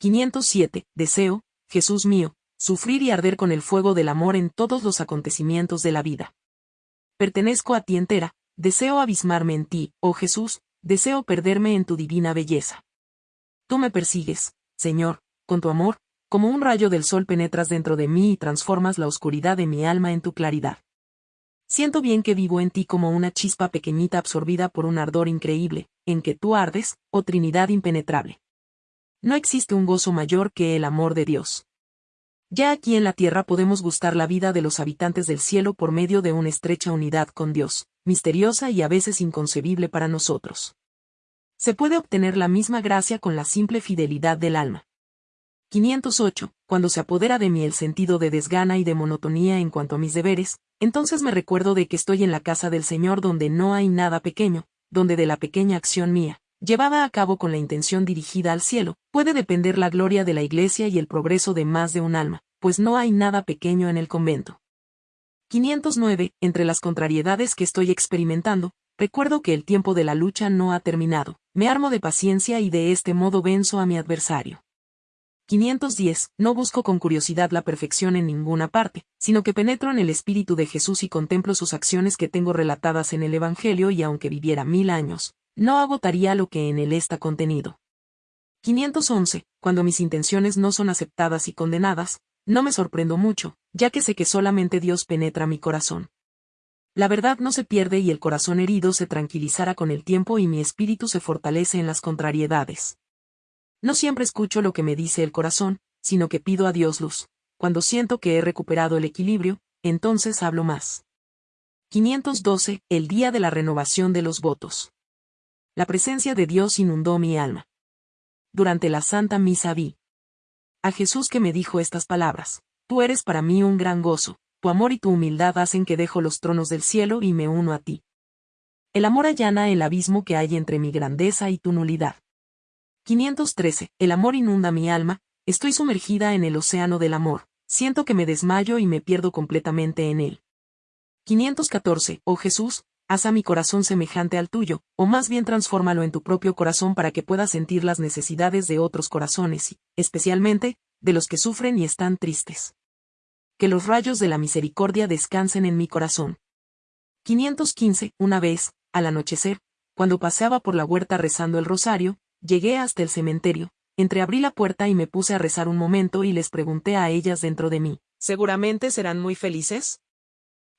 507. Deseo, Jesús mío, sufrir y arder con el fuego del amor en todos los acontecimientos de la vida. Pertenezco a ti entera, deseo abismarme en ti, oh Jesús, deseo perderme en tu divina belleza. Tú me persigues, Señor, con tu amor, como un rayo del sol penetras dentro de mí y transformas la oscuridad de mi alma en tu claridad. Siento bien que vivo en ti como una chispa pequeñita absorbida por un ardor increíble, en que tú ardes, oh Trinidad impenetrable. No existe un gozo mayor que el amor de Dios. Ya aquí en la tierra podemos gustar la vida de los habitantes del cielo por medio de una estrecha unidad con Dios, misteriosa y a veces inconcebible para nosotros. Se puede obtener la misma gracia con la simple fidelidad del alma. 508. Cuando se apodera de mí el sentido de desgana y de monotonía en cuanto a mis deberes, entonces me recuerdo de que estoy en la casa del Señor donde no hay nada pequeño, donde de la pequeña acción mía, llevada a cabo con la intención dirigida al cielo, puede depender la gloria de la Iglesia y el progreso de más de un alma, pues no hay nada pequeño en el convento. 509. Entre las contrariedades que estoy experimentando, recuerdo que el tiempo de la lucha no ha terminado, me armo de paciencia y de este modo venzo a mi adversario. 510. No busco con curiosidad la perfección en ninguna parte, sino que penetro en el espíritu de Jesús y contemplo sus acciones que tengo relatadas en el Evangelio y aunque viviera mil años, no agotaría lo que en él está contenido. 511. Cuando mis intenciones no son aceptadas y condenadas, no me sorprendo mucho, ya que sé que solamente Dios penetra mi corazón. La verdad no se pierde y el corazón herido se tranquilizará con el tiempo y mi espíritu se fortalece en las contrariedades. No siempre escucho lo que me dice el corazón, sino que pido a Dios luz. Cuando siento que he recuperado el equilibrio, entonces hablo más. 512. El día de la renovación de los votos la presencia de Dios inundó mi alma. Durante la Santa Misa vi a Jesús que me dijo estas palabras, Tú eres para mí un gran gozo, tu amor y tu humildad hacen que dejo los tronos del cielo y me uno a ti. El amor allana el abismo que hay entre mi grandeza y tu nulidad. 513. El amor inunda mi alma, estoy sumergida en el océano del amor, siento que me desmayo y me pierdo completamente en él. 514. Oh Jesús, haz a mi corazón semejante al tuyo, o más bien transfórmalo en tu propio corazón para que pueda sentir las necesidades de otros corazones y, especialmente, de los que sufren y están tristes. Que los rayos de la misericordia descansen en mi corazón. 515. Una vez, al anochecer, cuando paseaba por la huerta rezando el rosario, llegué hasta el cementerio, entreabrí la puerta y me puse a rezar un momento y les pregunté a ellas dentro de mí, ¿seguramente serán muy felices?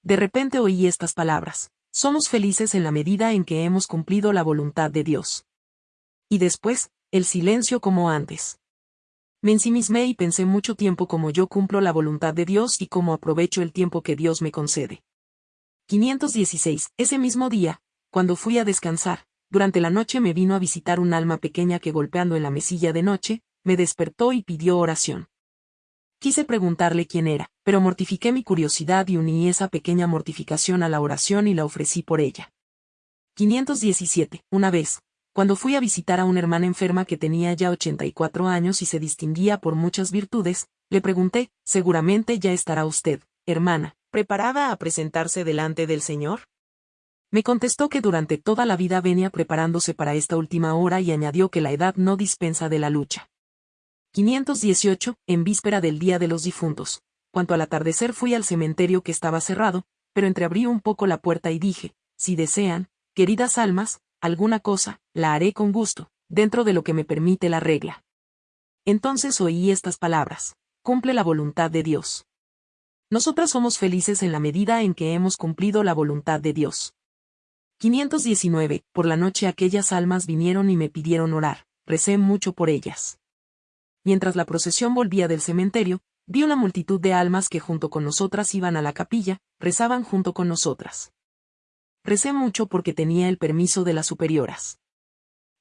De repente oí estas palabras, somos felices en la medida en que hemos cumplido la voluntad de Dios. Y después, el silencio como antes. Me ensimismé y pensé mucho tiempo como yo cumplo la voluntad de Dios y cómo aprovecho el tiempo que Dios me concede. 516. Ese mismo día, cuando fui a descansar, durante la noche me vino a visitar un alma pequeña que golpeando en la mesilla de noche, me despertó y pidió oración. Quise preguntarle quién era, pero mortifiqué mi curiosidad y uní esa pequeña mortificación a la oración y la ofrecí por ella. 517. Una vez, cuando fui a visitar a una hermana enferma que tenía ya 84 años y se distinguía por muchas virtudes, le pregunté, seguramente ya estará usted, hermana, preparada a presentarse delante del Señor. Me contestó que durante toda la vida venía preparándose para esta última hora y añadió que la edad no dispensa de la lucha. 518, en víspera del Día de los Difuntos. Cuanto al atardecer fui al cementerio que estaba cerrado, pero entreabrí un poco la puerta y dije, si desean, queridas almas, alguna cosa, la haré con gusto, dentro de lo que me permite la regla. Entonces oí estas palabras, cumple la voluntad de Dios. Nosotras somos felices en la medida en que hemos cumplido la voluntad de Dios. 519. Por la noche aquellas almas vinieron y me pidieron orar, recé mucho por ellas mientras la procesión volvía del cementerio, vi una multitud de almas que junto con nosotras iban a la capilla, rezaban junto con nosotras. Recé mucho porque tenía el permiso de las superioras.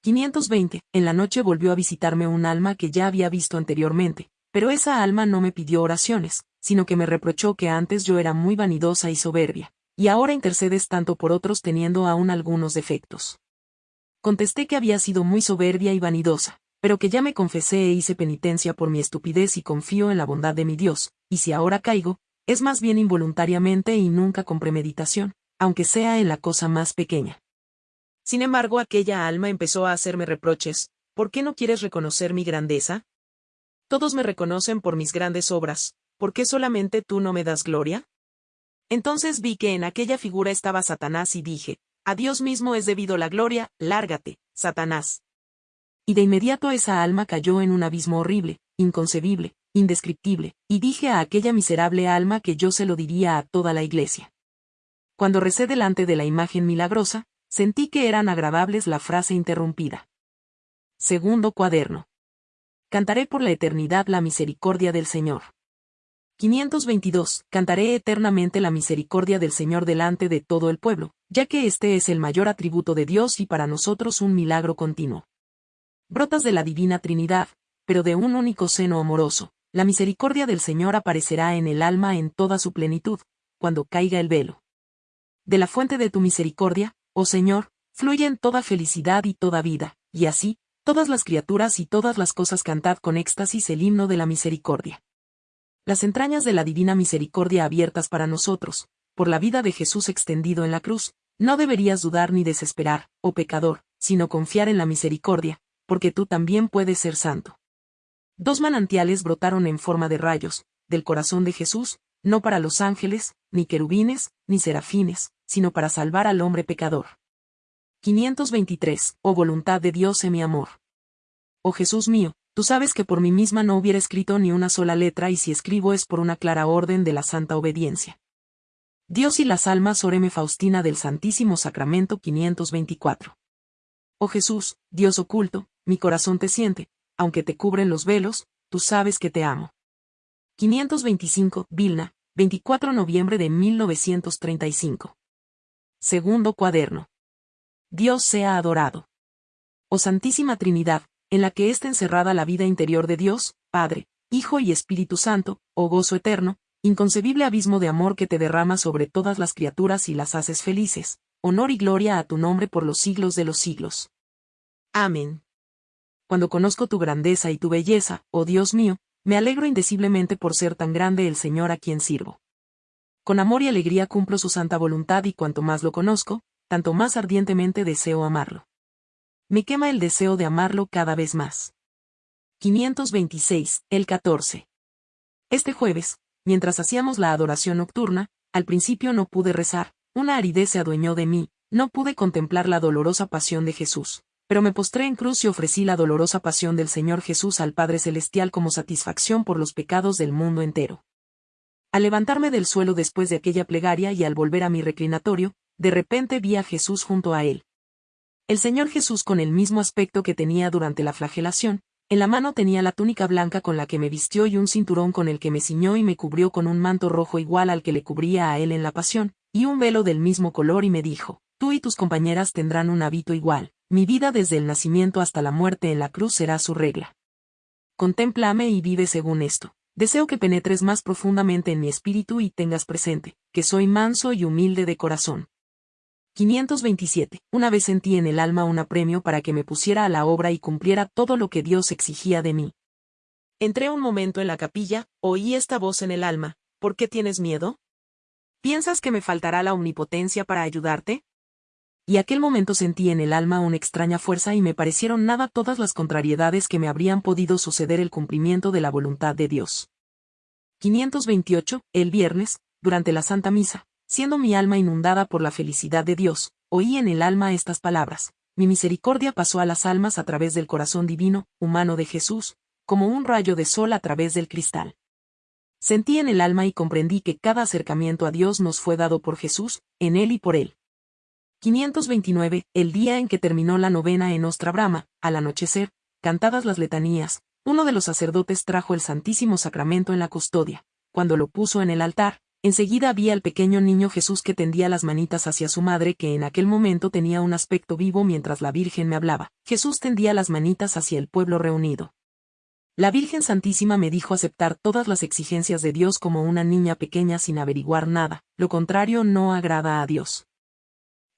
520. En la noche volvió a visitarme un alma que ya había visto anteriormente, pero esa alma no me pidió oraciones, sino que me reprochó que antes yo era muy vanidosa y soberbia, y ahora intercedes tanto por otros teniendo aún algunos defectos. Contesté que había sido muy soberbia y vanidosa, pero que ya me confesé e hice penitencia por mi estupidez y confío en la bondad de mi Dios, y si ahora caigo, es más bien involuntariamente y nunca con premeditación, aunque sea en la cosa más pequeña. Sin embargo, aquella alma empezó a hacerme reproches, ¿por qué no quieres reconocer mi grandeza? Todos me reconocen por mis grandes obras, ¿por qué solamente tú no me das gloria? Entonces vi que en aquella figura estaba Satanás y dije, a Dios mismo es debido la gloria, lárgate, Satanás. Y de inmediato esa alma cayó en un abismo horrible, inconcebible, indescriptible, y dije a aquella miserable alma que yo se lo diría a toda la iglesia. Cuando recé delante de la imagen milagrosa, sentí que eran agradables la frase interrumpida. Segundo cuaderno. Cantaré por la eternidad la misericordia del Señor. 522. Cantaré eternamente la misericordia del Señor delante de todo el pueblo, ya que este es el mayor atributo de Dios y para nosotros un milagro continuo. Brotas de la divina Trinidad, pero de un único seno amoroso, la misericordia del Señor aparecerá en el alma en toda su plenitud, cuando caiga el velo. De la fuente de tu misericordia, oh Señor, fluyen toda felicidad y toda vida, y así, todas las criaturas y todas las cosas cantad con éxtasis el himno de la misericordia las entrañas de la divina misericordia abiertas para nosotros, por la vida de Jesús extendido en la cruz, no deberías dudar ni desesperar, oh pecador, sino confiar en la misericordia, porque tú también puedes ser santo. Dos manantiales brotaron en forma de rayos, del corazón de Jesús, no para los ángeles, ni querubines, ni serafines, sino para salvar al hombre pecador. 523. Oh voluntad de Dios en mi amor. Oh Jesús mío, Tú sabes que por mí misma no hubiera escrito ni una sola letra y si escribo es por una clara orden de la santa obediencia. Dios y las almas oreme Faustina del Santísimo Sacramento 524. Oh Jesús, Dios oculto, mi corazón te siente, aunque te cubren los velos, tú sabes que te amo. 525, Vilna, 24 noviembre de 1935. Segundo cuaderno. Dios sea adorado. Oh Santísima Trinidad, en la que está encerrada la vida interior de Dios, Padre, Hijo y Espíritu Santo, oh gozo eterno, inconcebible abismo de amor que te derrama sobre todas las criaturas y las haces felices, honor y gloria a tu nombre por los siglos de los siglos. Amén. Cuando conozco tu grandeza y tu belleza, oh Dios mío, me alegro indeciblemente por ser tan grande el Señor a quien sirvo. Con amor y alegría cumplo su santa voluntad y cuanto más lo conozco, tanto más ardientemente deseo amarlo me quema el deseo de amarlo cada vez más. 526, el 14. Este jueves, mientras hacíamos la adoración nocturna, al principio no pude rezar, una aridez se adueñó de mí, no pude contemplar la dolorosa pasión de Jesús, pero me postré en cruz y ofrecí la dolorosa pasión del Señor Jesús al Padre Celestial como satisfacción por los pecados del mundo entero. Al levantarme del suelo después de aquella plegaria y al volver a mi reclinatorio, de repente vi a Jesús junto a él, el Señor Jesús con el mismo aspecto que tenía durante la flagelación, en la mano tenía la túnica blanca con la que me vistió y un cinturón con el que me ciñó y me cubrió con un manto rojo igual al que le cubría a él en la pasión, y un velo del mismo color y me dijo, tú y tus compañeras tendrán un hábito igual, mi vida desde el nacimiento hasta la muerte en la cruz será su regla. Contémplame y vive según esto. Deseo que penetres más profundamente en mi espíritu y tengas presente, que soy manso y humilde de corazón, 527. Una vez sentí en el alma un apremio para que me pusiera a la obra y cumpliera todo lo que Dios exigía de mí. Entré un momento en la capilla, oí esta voz en el alma, ¿por qué tienes miedo? ¿Piensas que me faltará la omnipotencia para ayudarte? Y aquel momento sentí en el alma una extraña fuerza y me parecieron nada todas las contrariedades que me habrían podido suceder el cumplimiento de la voluntad de Dios. 528. El viernes, durante la Santa Misa, siendo mi alma inundada por la felicidad de Dios, oí en el alma estas palabras. Mi misericordia pasó a las almas a través del corazón divino, humano de Jesús, como un rayo de sol a través del cristal. Sentí en el alma y comprendí que cada acercamiento a Dios nos fue dado por Jesús, en Él y por Él. 529. El día en que terminó la novena en Ostra Brama, al anochecer, cantadas las letanías, uno de los sacerdotes trajo el Santísimo Sacramento en la custodia. Cuando lo puso en el altar, Enseguida vi al pequeño niño Jesús que tendía las manitas hacia su madre que en aquel momento tenía un aspecto vivo mientras la Virgen me hablaba. Jesús tendía las manitas hacia el pueblo reunido. La Virgen Santísima me dijo aceptar todas las exigencias de Dios como una niña pequeña sin averiguar nada, lo contrario no agrada a Dios.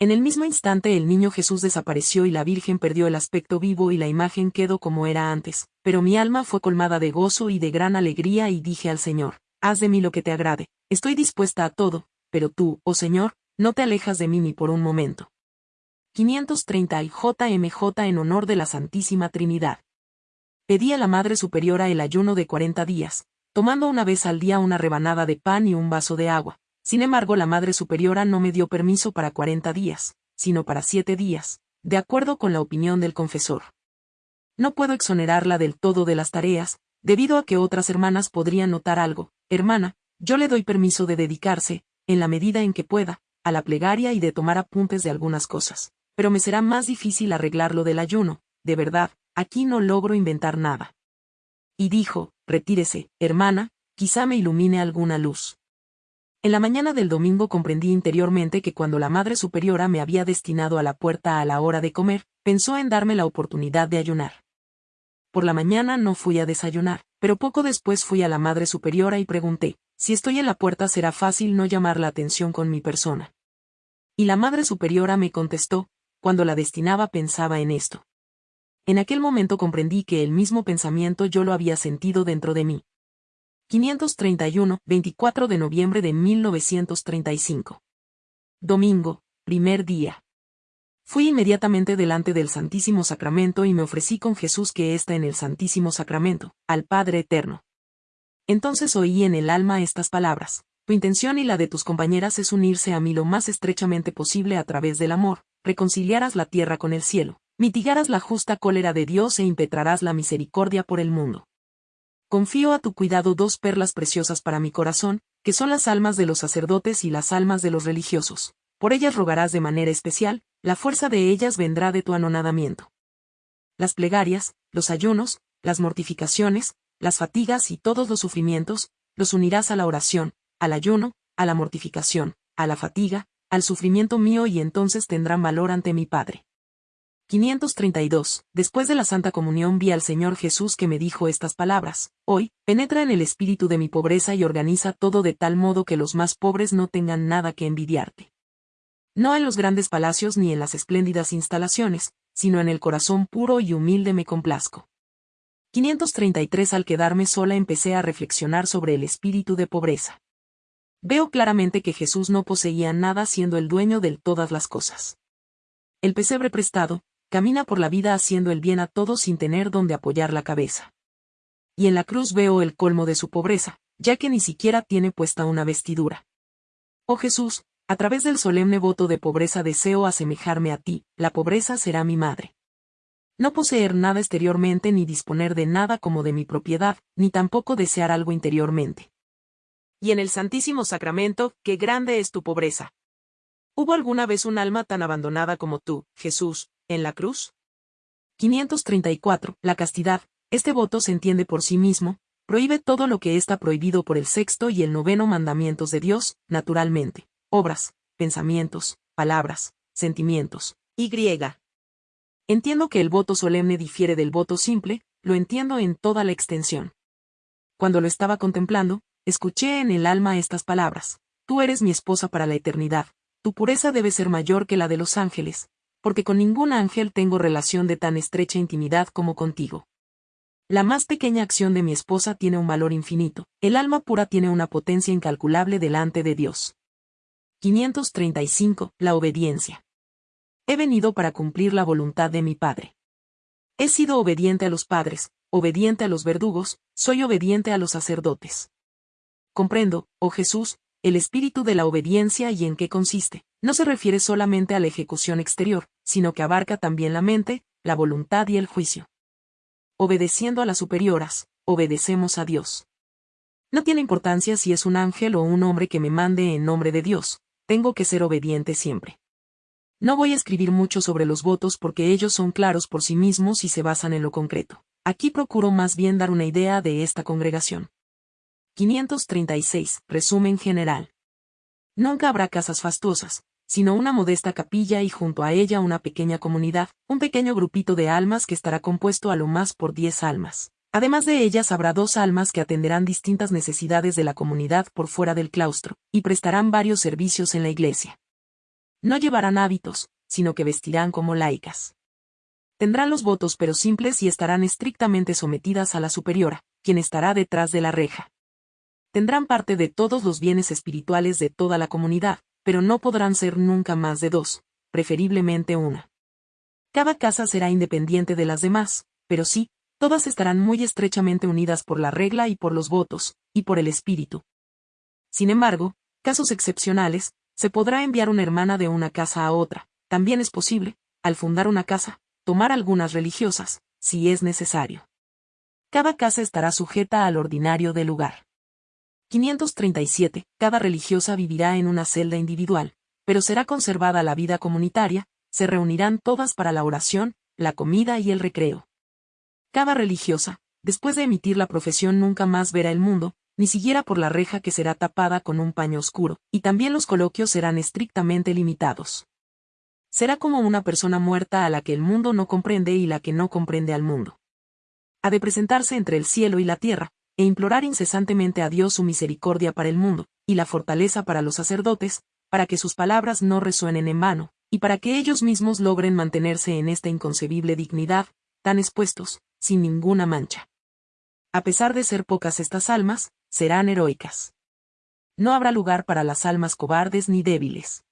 En el mismo instante el niño Jesús desapareció y la Virgen perdió el aspecto vivo y la imagen quedó como era antes, pero mi alma fue colmada de gozo y de gran alegría y dije al Señor, haz de mí lo que te agrade, estoy dispuesta a todo, pero tú, oh Señor, no te alejas de mí ni por un momento. 530 y JMJ en honor de la Santísima Trinidad. A la Madre Superiora el ayuno de 40 días, tomando una vez al día una rebanada de pan y un vaso de agua. Sin embargo, la Madre Superiora no me dio permiso para 40 días, sino para 7 días, de acuerdo con la opinión del confesor. No puedo exonerarla del todo de las tareas, debido a que otras hermanas podrían notar algo. Hermana, yo le doy permiso de dedicarse, en la medida en que pueda, a la plegaria y de tomar apuntes de algunas cosas. Pero me será más difícil arreglarlo del ayuno, de verdad, aquí no logro inventar nada. Y dijo, retírese, hermana, quizá me ilumine alguna luz. En la mañana del domingo comprendí interiormente que cuando la Madre Superiora me había destinado a la puerta a la hora de comer, pensó en darme la oportunidad de ayunar. Por la mañana no fui a desayunar, pero poco después fui a la Madre Superiora y pregunté, si estoy en la puerta será fácil no llamar la atención con mi persona. Y la Madre Superiora me contestó, cuando la destinaba pensaba en esto. En aquel momento comprendí que el mismo pensamiento yo lo había sentido dentro de mí. 531, 24 de noviembre de 1935. Domingo, primer día. Fui inmediatamente delante del Santísimo Sacramento y me ofrecí con Jesús que está en el Santísimo Sacramento, al Padre Eterno. Entonces oí en el alma estas palabras. Tu intención y la de tus compañeras es unirse a mí lo más estrechamente posible a través del amor, reconciliarás la tierra con el cielo, mitigarás la justa cólera de Dios e impetrarás la misericordia por el mundo. Confío a tu cuidado dos perlas preciosas para mi corazón, que son las almas de los sacerdotes y las almas de los religiosos. Por ellas rogarás de manera especial, la fuerza de ellas vendrá de tu anonadamiento. Las plegarias, los ayunos, las mortificaciones, las fatigas y todos los sufrimientos, los unirás a la oración, al ayuno, a la mortificación, a la fatiga, al sufrimiento mío y entonces tendrán valor ante mi Padre. 532. Después de la Santa Comunión vi al Señor Jesús que me dijo estas palabras, Hoy, penetra en el espíritu de mi pobreza y organiza todo de tal modo que los más pobres no tengan nada que envidiarte. No en los grandes palacios ni en las espléndidas instalaciones, sino en el corazón puro y humilde me complazco. 533 Al quedarme sola empecé a reflexionar sobre el espíritu de pobreza. Veo claramente que Jesús no poseía nada siendo el dueño de todas las cosas. El pesebre prestado, camina por la vida haciendo el bien a todos sin tener donde apoyar la cabeza. Y en la cruz veo el colmo de su pobreza, ya que ni siquiera tiene puesta una vestidura. Oh Jesús, a través del solemne voto de pobreza deseo asemejarme a ti, la pobreza será mi madre no poseer nada exteriormente ni disponer de nada como de mi propiedad, ni tampoco desear algo interiormente. Y en el Santísimo Sacramento, qué grande es tu pobreza. ¿Hubo alguna vez un alma tan abandonada como tú, Jesús, en la cruz? 534. La castidad. Este voto se entiende por sí mismo, prohíbe todo lo que está prohibido por el sexto y el noveno mandamientos de Dios, naturalmente. Obras, pensamientos, palabras, sentimientos. Y. Entiendo que el voto solemne difiere del voto simple, lo entiendo en toda la extensión. Cuando lo estaba contemplando, escuché en el alma estas palabras. Tú eres mi esposa para la eternidad, tu pureza debe ser mayor que la de los ángeles, porque con ningún ángel tengo relación de tan estrecha intimidad como contigo. La más pequeña acción de mi esposa tiene un valor infinito, el alma pura tiene una potencia incalculable delante de Dios. 535. La obediencia. He venido para cumplir la voluntad de mi Padre. He sido obediente a los padres, obediente a los verdugos, soy obediente a los sacerdotes. Comprendo, oh Jesús, el espíritu de la obediencia y en qué consiste. No se refiere solamente a la ejecución exterior, sino que abarca también la mente, la voluntad y el juicio. Obedeciendo a las superioras, obedecemos a Dios. No tiene importancia si es un ángel o un hombre que me mande en nombre de Dios, tengo que ser obediente siempre. No voy a escribir mucho sobre los votos porque ellos son claros por sí mismos y se basan en lo concreto. Aquí procuro más bien dar una idea de esta congregación. 536. Resumen general. Nunca habrá casas fastuosas, sino una modesta capilla y junto a ella una pequeña comunidad, un pequeño grupito de almas que estará compuesto a lo más por diez almas. Además de ellas habrá dos almas que atenderán distintas necesidades de la comunidad por fuera del claustro, y prestarán varios servicios en la iglesia. No llevarán hábitos, sino que vestirán como laicas. Tendrán los votos pero simples y estarán estrictamente sometidas a la superiora, quien estará detrás de la reja. Tendrán parte de todos los bienes espirituales de toda la comunidad, pero no podrán ser nunca más de dos, preferiblemente una. Cada casa será independiente de las demás, pero sí, Todas estarán muy estrechamente unidas por la regla y por los votos, y por el espíritu. Sin embargo, casos excepcionales, se podrá enviar una hermana de una casa a otra, también es posible, al fundar una casa, tomar algunas religiosas, si es necesario. Cada casa estará sujeta al ordinario del lugar. 537. Cada religiosa vivirá en una celda individual, pero será conservada la vida comunitaria, se reunirán todas para la oración, la comida y el recreo. Cada religiosa, después de emitir la profesión nunca más verá el mundo, ni siquiera por la reja que será tapada con un paño oscuro, y también los coloquios serán estrictamente limitados. Será como una persona muerta a la que el mundo no comprende y la que no comprende al mundo. Ha de presentarse entre el cielo y la tierra, e implorar incesantemente a Dios su misericordia para el mundo, y la fortaleza para los sacerdotes, para que sus palabras no resuenen en vano, y para que ellos mismos logren mantenerse en esta inconcebible dignidad, tan expuestos, sin ninguna mancha. A pesar de ser pocas estas almas, serán heroicas. No habrá lugar para las almas cobardes ni débiles.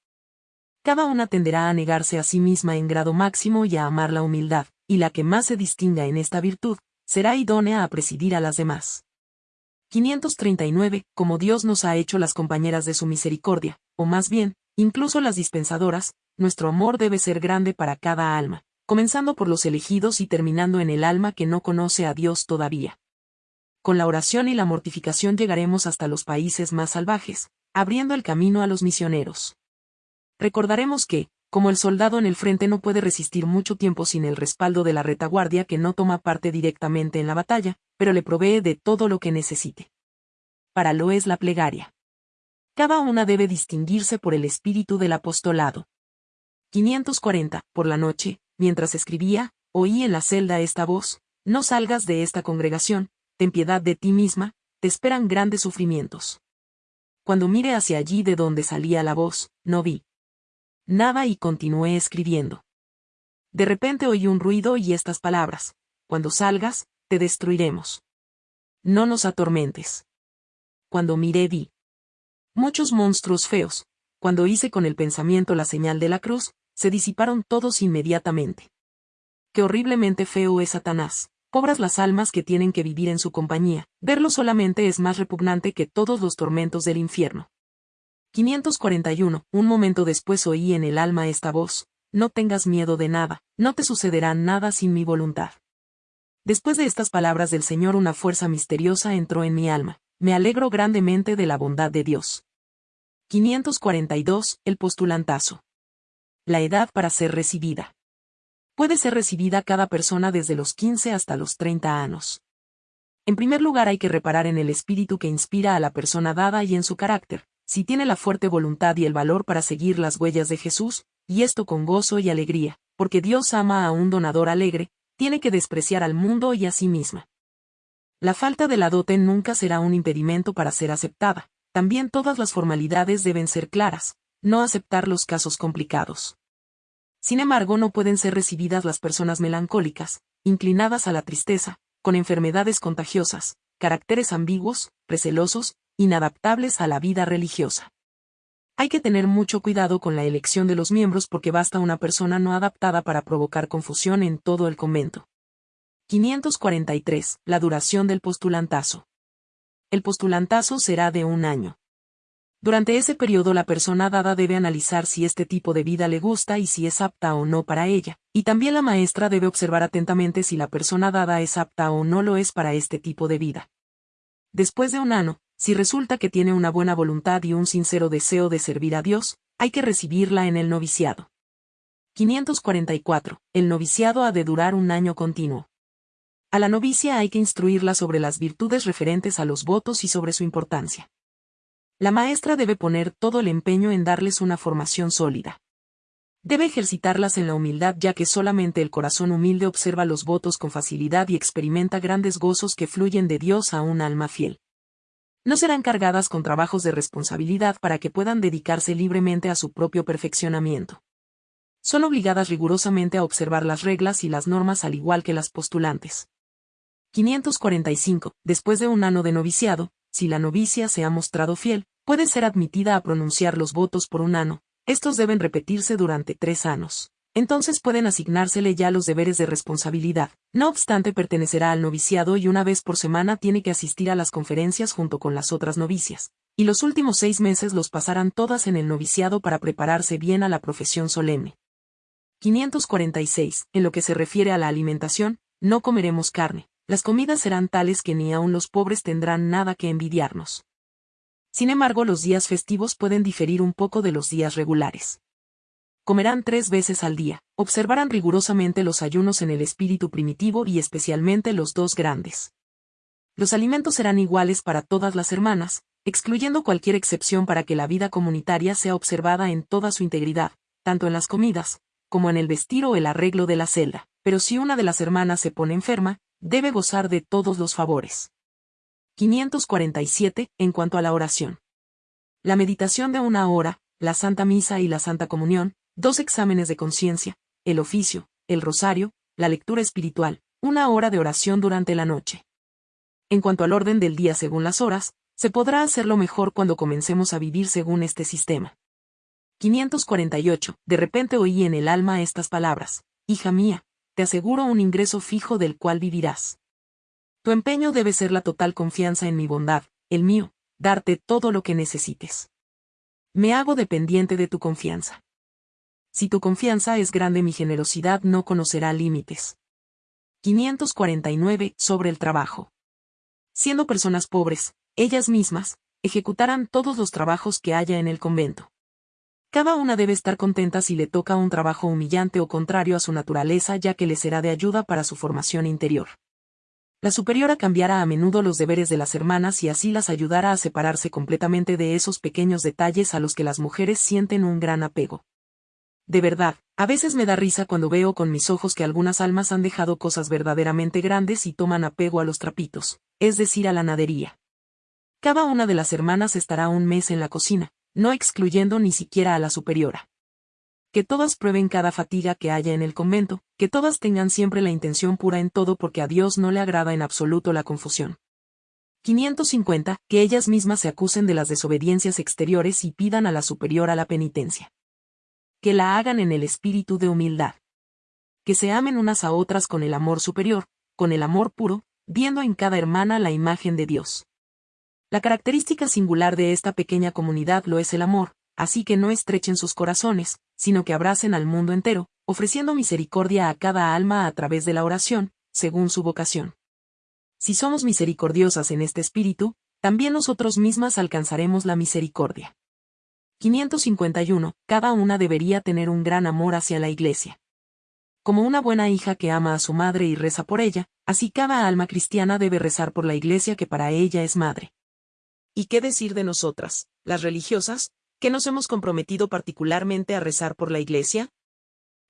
Cada una tenderá a negarse a sí misma en grado máximo y a amar la humildad, y la que más se distinga en esta virtud, será idónea a presidir a las demás. 539. Como Dios nos ha hecho las compañeras de su misericordia, o más bien, incluso las dispensadoras, nuestro amor debe ser grande para cada alma, comenzando por los elegidos y terminando en el alma que no conoce a Dios todavía. Con la oración y la mortificación llegaremos hasta los países más salvajes, abriendo el camino a los misioneros. Recordaremos que, como el soldado en el frente no puede resistir mucho tiempo sin el respaldo de la retaguardia que no toma parte directamente en la batalla, pero le provee de todo lo que necesite. Para lo es la plegaria. Cada una debe distinguirse por el espíritu del apostolado. 540. Por la noche, mientras escribía, oí en la celda esta voz, no salgas de esta congregación, ten piedad de ti misma, te esperan grandes sufrimientos. Cuando mire hacia allí de donde salía la voz, no vi nada y continué escribiendo. De repente oí un ruido y estas palabras, cuando salgas, te destruiremos. No nos atormentes. Cuando miré vi muchos monstruos feos, cuando hice con el pensamiento la señal de la cruz, se disiparon todos inmediatamente. Qué horriblemente feo es Satanás. Pobras las almas que tienen que vivir en su compañía. Verlo solamente es más repugnante que todos los tormentos del infierno. 541. Un momento después oí en el alma esta voz. No tengas miedo de nada, no te sucederá nada sin mi voluntad. Después de estas palabras del Señor una fuerza misteriosa entró en mi alma. Me alegro grandemente de la bondad de Dios. 542. El postulantazo la edad para ser recibida. Puede ser recibida cada persona desde los 15 hasta los 30 años. En primer lugar hay que reparar en el espíritu que inspira a la persona dada y en su carácter, si tiene la fuerte voluntad y el valor para seguir las huellas de Jesús, y esto con gozo y alegría, porque Dios ama a un donador alegre, tiene que despreciar al mundo y a sí misma. La falta de la dote nunca será un impedimento para ser aceptada, también todas las formalidades deben ser claras, no aceptar los casos complicados. Sin embargo, no pueden ser recibidas las personas melancólicas, inclinadas a la tristeza, con enfermedades contagiosas, caracteres ambiguos, recelosos, inadaptables a la vida religiosa. Hay que tener mucho cuidado con la elección de los miembros porque basta una persona no adaptada para provocar confusión en todo el convento. 543. La duración del postulantazo. El postulantazo será de un año. Durante ese periodo la persona dada debe analizar si este tipo de vida le gusta y si es apta o no para ella, y también la maestra debe observar atentamente si la persona dada es apta o no lo es para este tipo de vida. Después de un año, si resulta que tiene una buena voluntad y un sincero deseo de servir a Dios, hay que recibirla en el noviciado. 544. El noviciado ha de durar un año continuo. A la novicia hay que instruirla sobre las virtudes referentes a los votos y sobre su importancia. La maestra debe poner todo el empeño en darles una formación sólida. Debe ejercitarlas en la humildad ya que solamente el corazón humilde observa los votos con facilidad y experimenta grandes gozos que fluyen de Dios a un alma fiel. No serán cargadas con trabajos de responsabilidad para que puedan dedicarse libremente a su propio perfeccionamiento. Son obligadas rigurosamente a observar las reglas y las normas al igual que las postulantes. 545. Después de un año de noviciado, si la novicia se ha mostrado fiel, puede ser admitida a pronunciar los votos por un ano, estos deben repetirse durante tres años. Entonces pueden asignársele ya los deberes de responsabilidad. No obstante, pertenecerá al noviciado y una vez por semana tiene que asistir a las conferencias junto con las otras novicias. Y los últimos seis meses los pasarán todas en el noviciado para prepararse bien a la profesión solemne. 546. En lo que se refiere a la alimentación, no comeremos carne. Las comidas serán tales que ni aun los pobres tendrán nada que envidiarnos. Sin embargo, los días festivos pueden diferir un poco de los días regulares comerán tres veces al día, observarán rigurosamente los ayunos en el espíritu primitivo y especialmente los dos grandes. Los alimentos serán iguales para todas las hermanas, excluyendo cualquier excepción para que la vida comunitaria sea observada en toda su integridad, tanto en las comidas, como en el vestir o el arreglo de la celda, pero si una de las hermanas se pone enferma, debe gozar de todos los favores. 547. En cuanto a la oración. La meditación de una hora, la Santa Misa y la Santa Comunión, dos exámenes de conciencia, el oficio, el rosario, la lectura espiritual, una hora de oración durante la noche. En cuanto al orden del día según las horas, se podrá hacerlo mejor cuando comencemos a vivir según este sistema. 548. De repente oí en el alma estas palabras. Hija mía, te aseguro un ingreso fijo del cual vivirás. Tu empeño debe ser la total confianza en mi bondad, el mío, darte todo lo que necesites. Me hago dependiente de tu confianza. Si tu confianza es grande mi generosidad no conocerá límites. 549. Sobre el trabajo. Siendo personas pobres, ellas mismas, ejecutarán todos los trabajos que haya en el convento. Cada una debe estar contenta si le toca un trabajo humillante o contrario a su naturaleza ya que le será de ayuda para su formación interior. La superiora cambiará a menudo los deberes de las hermanas y así las ayudará a separarse completamente de esos pequeños detalles a los que las mujeres sienten un gran apego. De verdad, a veces me da risa cuando veo con mis ojos que algunas almas han dejado cosas verdaderamente grandes y toman apego a los trapitos, es decir, a la nadería. Cada una de las hermanas estará un mes en la cocina, no excluyendo ni siquiera a la superiora. Que todas prueben cada fatiga que haya en el convento, que todas tengan siempre la intención pura en todo porque a Dios no le agrada en absoluto la confusión. 550. Que ellas mismas se acusen de las desobediencias exteriores y pidan a la superiora la penitencia que la hagan en el espíritu de humildad. Que se amen unas a otras con el amor superior, con el amor puro, viendo en cada hermana la imagen de Dios. La característica singular de esta pequeña comunidad lo es el amor, así que no estrechen sus corazones, sino que abracen al mundo entero, ofreciendo misericordia a cada alma a través de la oración, según su vocación. Si somos misericordiosas en este espíritu, también nosotros mismas alcanzaremos la misericordia. 551. Cada una debería tener un gran amor hacia la Iglesia. Como una buena hija que ama a su madre y reza por ella, así cada alma cristiana debe rezar por la Iglesia que para ella es madre. ¿Y qué decir de nosotras, las religiosas, que nos hemos comprometido particularmente a rezar por la Iglesia?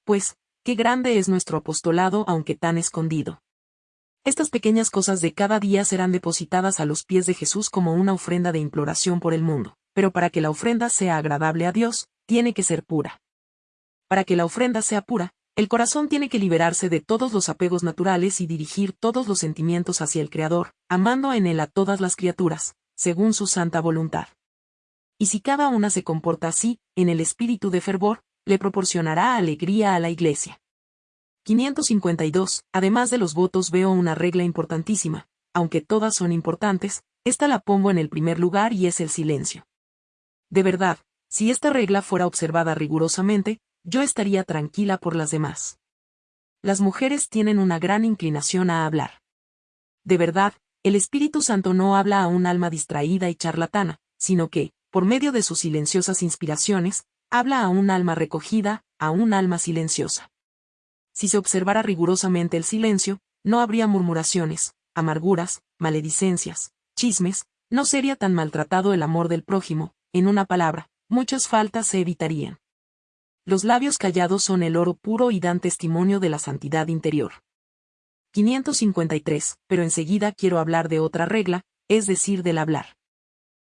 Pues, qué grande es nuestro apostolado aunque tan escondido. Estas pequeñas cosas de cada día serán depositadas a los pies de Jesús como una ofrenda de imploración por el mundo pero para que la ofrenda sea agradable a Dios, tiene que ser pura. Para que la ofrenda sea pura, el corazón tiene que liberarse de todos los apegos naturales y dirigir todos los sentimientos hacia el Creador, amando en él a todas las criaturas, según su santa voluntad. Y si cada una se comporta así, en el espíritu de fervor, le proporcionará alegría a la Iglesia. 552. Además de los votos veo una regla importantísima, aunque todas son importantes, esta la pongo en el primer lugar y es el silencio. De verdad, si esta regla fuera observada rigurosamente, yo estaría tranquila por las demás. Las mujeres tienen una gran inclinación a hablar. De verdad, el Espíritu Santo no habla a un alma distraída y charlatana, sino que, por medio de sus silenciosas inspiraciones, habla a un alma recogida, a un alma silenciosa. Si se observara rigurosamente el silencio, no habría murmuraciones, amarguras, maledicencias, chismes, no sería tan maltratado el amor del prójimo, en una palabra, muchas faltas se evitarían. Los labios callados son el oro puro y dan testimonio de la santidad interior. 553. Pero enseguida quiero hablar de otra regla, es decir, del hablar.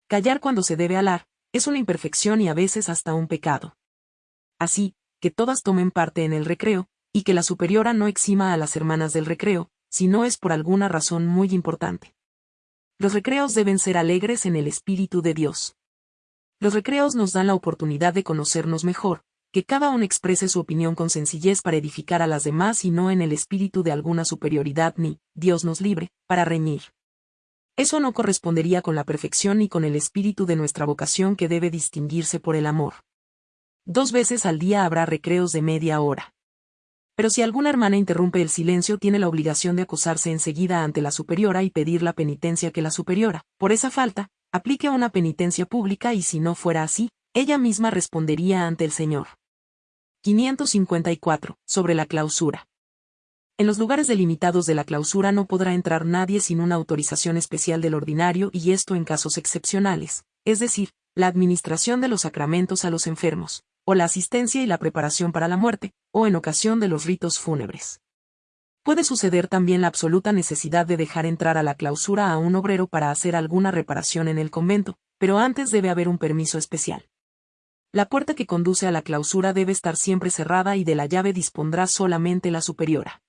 Callar cuando se debe hablar, es una imperfección y a veces hasta un pecado. Así, que todas tomen parte en el recreo, y que la superiora no exima a las hermanas del recreo, si no es por alguna razón muy importante. Los recreos deben ser alegres en el Espíritu de Dios. Los recreos nos dan la oportunidad de conocernos mejor, que cada uno exprese su opinión con sencillez para edificar a las demás y no en el espíritu de alguna superioridad ni, Dios nos libre, para reñir. Eso no correspondería con la perfección ni con el espíritu de nuestra vocación que debe distinguirse por el amor. Dos veces al día habrá recreos de media hora. Pero si alguna hermana interrumpe el silencio tiene la obligación de acusarse enseguida ante la superiora y pedir la penitencia que la superiora, por esa falta, aplique una penitencia pública y si no fuera así, ella misma respondería ante el Señor. 554. Sobre la clausura. En los lugares delimitados de la clausura no podrá entrar nadie sin una autorización especial del ordinario y esto en casos excepcionales, es decir, la administración de los sacramentos a los enfermos, o la asistencia y la preparación para la muerte, o en ocasión de los ritos fúnebres. Puede suceder también la absoluta necesidad de dejar entrar a la clausura a un obrero para hacer alguna reparación en el convento, pero antes debe haber un permiso especial. La puerta que conduce a la clausura debe estar siempre cerrada y de la llave dispondrá solamente la superiora.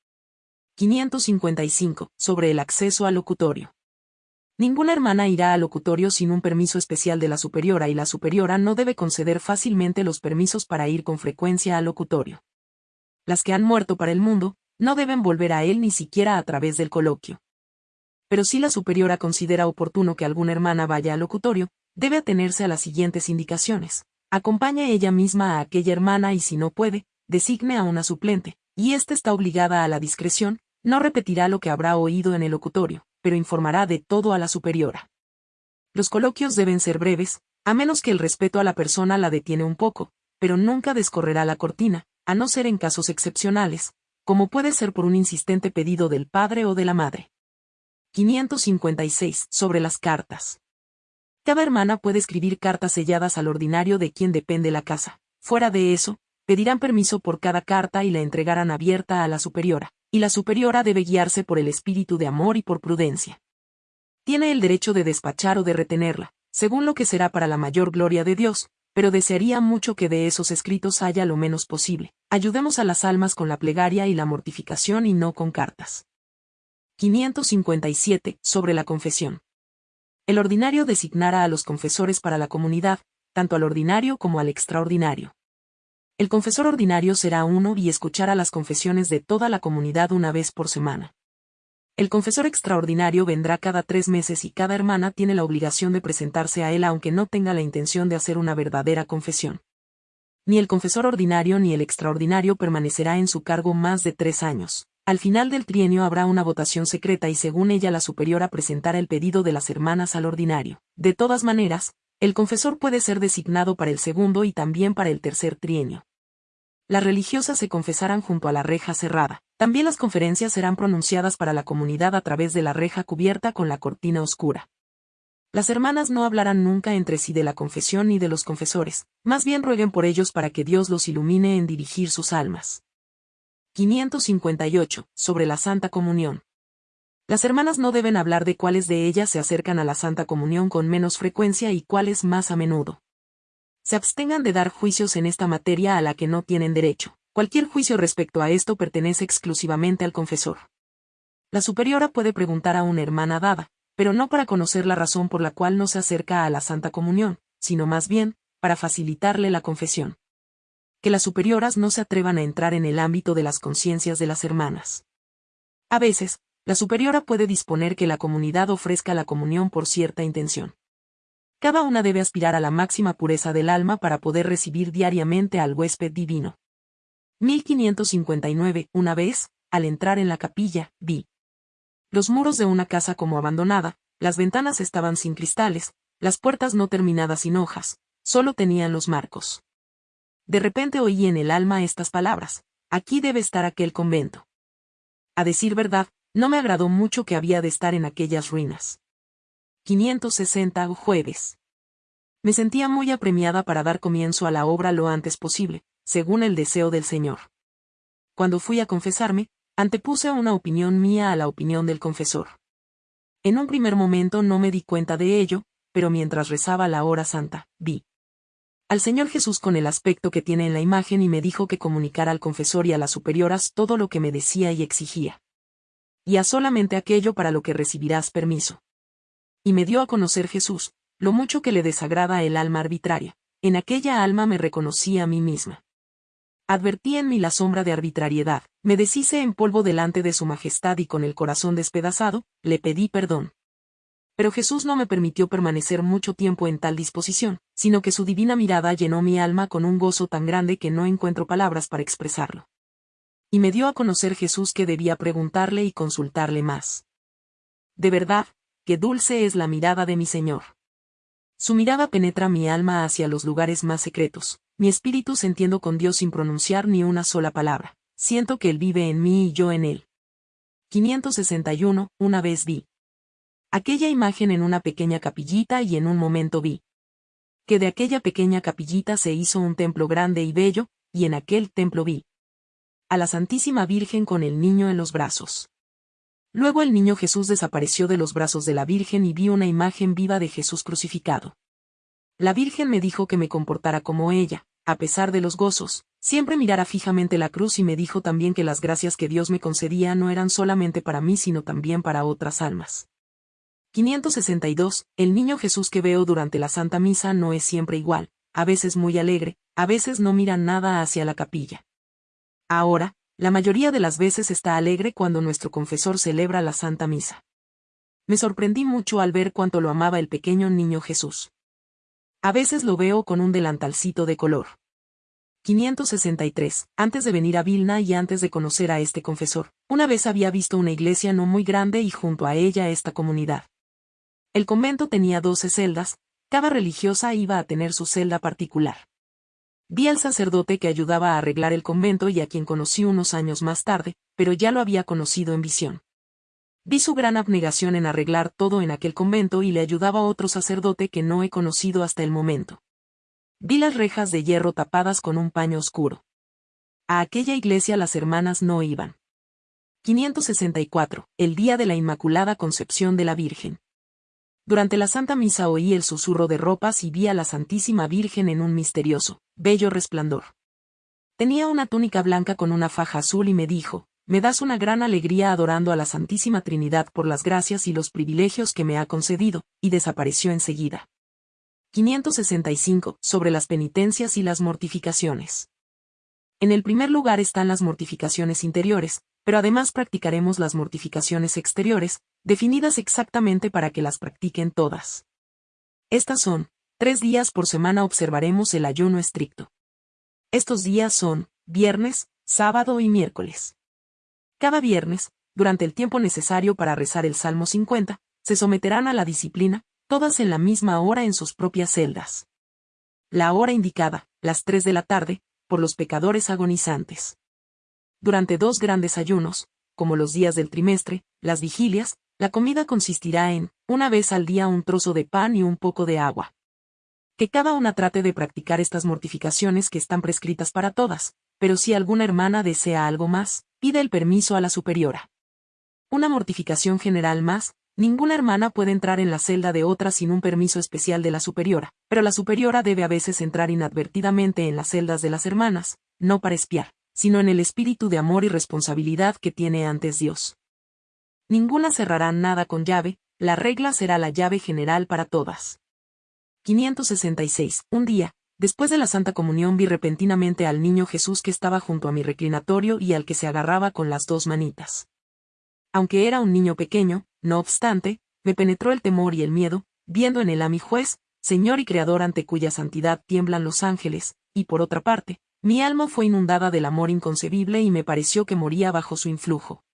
555. Sobre el acceso al locutorio. Ninguna hermana irá al locutorio sin un permiso especial de la superiora y la superiora no debe conceder fácilmente los permisos para ir con frecuencia al locutorio. Las que han muerto para el mundo, no deben volver a él ni siquiera a través del coloquio. Pero si la superiora considera oportuno que alguna hermana vaya al locutorio, debe atenerse a las siguientes indicaciones. Acompañe ella misma a aquella hermana y si no puede, designe a una suplente, y ésta está obligada a la discreción, no repetirá lo que habrá oído en el locutorio, pero informará de todo a la superiora. Los coloquios deben ser breves, a menos que el respeto a la persona la detiene un poco, pero nunca descorrerá la cortina, a no ser en casos excepcionales, como puede ser por un insistente pedido del padre o de la madre. 556. Sobre las cartas. Cada hermana puede escribir cartas selladas al ordinario de quien depende la casa. Fuera de eso, pedirán permiso por cada carta y la entregarán abierta a la superiora, y la superiora debe guiarse por el espíritu de amor y por prudencia. Tiene el derecho de despachar o de retenerla, según lo que será para la mayor gloria de Dios, pero desearía mucho que de esos escritos haya lo menos posible. Ayudemos a las almas con la plegaria y la mortificación y no con cartas. 557. Sobre la confesión. El ordinario designará a los confesores para la comunidad, tanto al ordinario como al extraordinario. El confesor ordinario será uno y escuchará las confesiones de toda la comunidad una vez por semana. El confesor extraordinario vendrá cada tres meses y cada hermana tiene la obligación de presentarse a él aunque no tenga la intención de hacer una verdadera confesión. Ni el confesor ordinario ni el extraordinario permanecerá en su cargo más de tres años. Al final del trienio habrá una votación secreta y según ella la superiora presentará el pedido de las hermanas al ordinario. De todas maneras, el confesor puede ser designado para el segundo y también para el tercer trienio las religiosas se confesarán junto a la reja cerrada. También las conferencias serán pronunciadas para la comunidad a través de la reja cubierta con la cortina oscura. Las hermanas no hablarán nunca entre sí de la confesión ni de los confesores, más bien rueguen por ellos para que Dios los ilumine en dirigir sus almas. 558. Sobre la Santa Comunión. Las hermanas no deben hablar de cuáles de ellas se acercan a la Santa Comunión con menos frecuencia y cuáles más a menudo se abstengan de dar juicios en esta materia a la que no tienen derecho. Cualquier juicio respecto a esto pertenece exclusivamente al confesor. La superiora puede preguntar a una hermana dada, pero no para conocer la razón por la cual no se acerca a la Santa Comunión, sino más bien, para facilitarle la confesión. Que las superioras no se atrevan a entrar en el ámbito de las conciencias de las hermanas. A veces, la superiora puede disponer que la comunidad ofrezca la comunión por cierta intención. Cada una debe aspirar a la máxima pureza del alma para poder recibir diariamente al huésped divino. 1559. Una vez, al entrar en la capilla, vi los muros de una casa como abandonada, las ventanas estaban sin cristales, las puertas no terminadas sin hojas, solo tenían los marcos. De repente oí en el alma estas palabras, aquí debe estar aquel convento. A decir verdad, no me agradó mucho que había de estar en aquellas ruinas. 560 jueves. Me sentía muy apremiada para dar comienzo a la obra lo antes posible, según el deseo del Señor. Cuando fui a confesarme, antepuse una opinión mía a la opinión del confesor. En un primer momento no me di cuenta de ello, pero mientras rezaba la hora santa, vi al Señor Jesús con el aspecto que tiene en la imagen y me dijo que comunicara al confesor y a las superioras todo lo que me decía y exigía. Y a solamente aquello para lo que recibirás permiso y me dio a conocer Jesús, lo mucho que le desagrada el alma arbitraria. En aquella alma me reconocí a mí misma. Advertí en mí la sombra de arbitrariedad, me deshice en polvo delante de su majestad y con el corazón despedazado, le pedí perdón. Pero Jesús no me permitió permanecer mucho tiempo en tal disposición, sino que su divina mirada llenó mi alma con un gozo tan grande que no encuentro palabras para expresarlo. Y me dio a conocer Jesús que debía preguntarle y consultarle más. De verdad, qué dulce es la mirada de mi Señor. Su mirada penetra mi alma hacia los lugares más secretos, mi espíritu se entiendo con Dios sin pronunciar ni una sola palabra, siento que Él vive en mí y yo en Él. 561, una vez vi aquella imagen en una pequeña capillita y en un momento vi que de aquella pequeña capillita se hizo un templo grande y bello, y en aquel templo vi a la Santísima Virgen con el niño en los brazos. Luego el niño Jesús desapareció de los brazos de la Virgen y vi una imagen viva de Jesús crucificado. La Virgen me dijo que me comportara como ella, a pesar de los gozos, siempre mirara fijamente la cruz y me dijo también que las gracias que Dios me concedía no eran solamente para mí sino también para otras almas. 562. El niño Jesús que veo durante la Santa Misa no es siempre igual, a veces muy alegre, a veces no mira nada hacia la capilla. Ahora, la mayoría de las veces está alegre cuando nuestro confesor celebra la Santa Misa. Me sorprendí mucho al ver cuánto lo amaba el pequeño niño Jesús. A veces lo veo con un delantalcito de color. 563. Antes de venir a Vilna y antes de conocer a este confesor, una vez había visto una iglesia no muy grande y junto a ella esta comunidad. El convento tenía doce celdas, cada religiosa iba a tener su celda particular. Vi al sacerdote que ayudaba a arreglar el convento y a quien conocí unos años más tarde, pero ya lo había conocido en visión. Vi su gran abnegación en arreglar todo en aquel convento y le ayudaba otro sacerdote que no he conocido hasta el momento. Vi las rejas de hierro tapadas con un paño oscuro. A aquella iglesia las hermanas no iban. 564. El día de la Inmaculada Concepción de la Virgen. Durante la Santa Misa oí el susurro de ropas y vi a la Santísima Virgen en un misterioso, bello resplandor. Tenía una túnica blanca con una faja azul y me dijo, me das una gran alegría adorando a la Santísima Trinidad por las gracias y los privilegios que me ha concedido, y desapareció enseguida. 565. Sobre las penitencias y las mortificaciones. En el primer lugar están las mortificaciones interiores, pero además practicaremos las mortificaciones exteriores, definidas exactamente para que las practiquen todas. Estas son, tres días por semana observaremos el ayuno estricto. Estos días son, viernes, sábado y miércoles. Cada viernes, durante el tiempo necesario para rezar el Salmo 50, se someterán a la disciplina, todas en la misma hora en sus propias celdas. La hora indicada, las tres de la tarde, por los pecadores agonizantes. Durante dos grandes ayunos, como los días del trimestre, las vigilias, la comida consistirá en, una vez al día un trozo de pan y un poco de agua. Que cada una trate de practicar estas mortificaciones que están prescritas para todas, pero si alguna hermana desea algo más, pide el permiso a la superiora. Una mortificación general más, ninguna hermana puede entrar en la celda de otra sin un permiso especial de la superiora, pero la superiora debe a veces entrar inadvertidamente en las celdas de las hermanas, no para espiar, sino en el espíritu de amor y responsabilidad que tiene antes Dios. Ninguna cerrará nada con llave, la regla será la llave general para todas. 566. Un día, después de la Santa Comunión vi repentinamente al niño Jesús que estaba junto a mi reclinatorio y al que se agarraba con las dos manitas. Aunque era un niño pequeño, no obstante, me penetró el temor y el miedo, viendo en él a mi juez, Señor y Creador ante cuya santidad tiemblan los ángeles, y por otra parte, mi alma fue inundada del amor inconcebible y me pareció que moría bajo su influjo.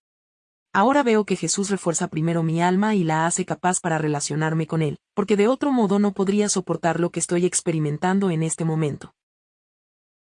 Ahora veo que Jesús refuerza primero mi alma y la hace capaz para relacionarme con Él, porque de otro modo no podría soportar lo que estoy experimentando en este momento.